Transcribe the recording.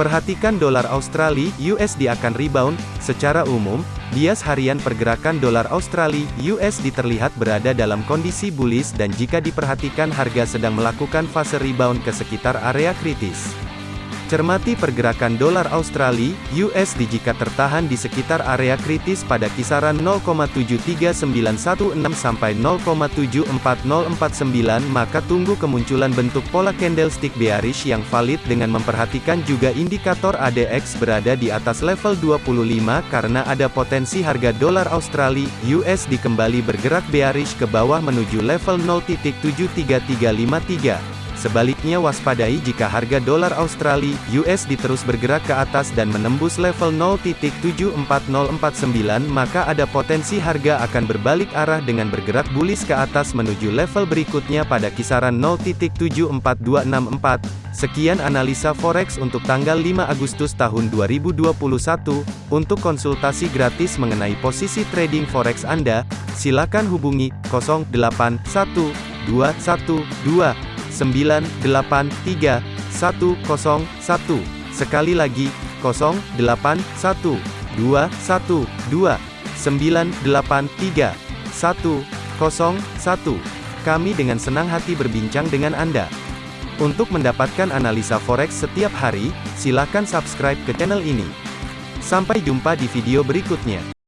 Perhatikan dolar Australia USD akan rebound. Secara umum, bias harian pergerakan dolar Australia USD terlihat berada dalam kondisi bullish dan jika diperhatikan harga sedang melakukan fase rebound ke sekitar area kritis. Cermati pergerakan dolar Australia USD jika tertahan di sekitar area kritis pada kisaran 0,73916 sampai 0,74049 maka tunggu kemunculan bentuk pola candlestick bearish yang valid dengan memperhatikan juga indikator ADX berada di atas level 25 karena ada potensi harga dolar Australia USD kembali bergerak bearish ke bawah menuju level 0.73353. Sebaliknya waspadai jika harga dolar Australia USD terus bergerak ke atas dan menembus level 0.74049 maka ada potensi harga akan berbalik arah dengan bergerak bullish ke atas menuju level berikutnya pada kisaran 0.74264. Sekian analisa forex untuk tanggal 5 Agustus tahun 2021. Untuk konsultasi gratis mengenai posisi trading forex Anda, silakan hubungi 081212 983 101. Sekali lagi, 081 212 983 101. Kami dengan senang hati berbincang dengan Anda. Untuk mendapatkan analisa forex setiap hari, silakan subscribe ke channel ini. Sampai jumpa di video berikutnya.